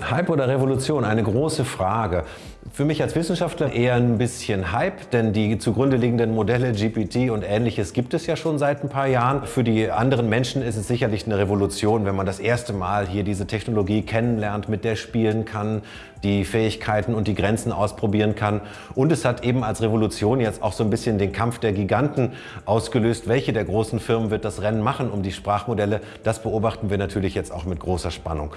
Hype oder Revolution? Eine große Frage. Für mich als Wissenschaftler eher ein bisschen Hype, denn die zugrunde liegenden Modelle GPT und ähnliches gibt es ja schon seit ein paar Jahren. Für die anderen Menschen ist es sicherlich eine Revolution, wenn man das erste Mal hier diese Technologie kennenlernt, mit der spielen kann, die Fähigkeiten und die Grenzen ausprobieren kann. Und es hat eben als Revolution jetzt auch so ein bisschen den Kampf der Giganten ausgelöst. Welche der großen Firmen wird das Rennen machen um die Sprachmodelle? Das beobachten wir natürlich jetzt auch mit großer Spannung.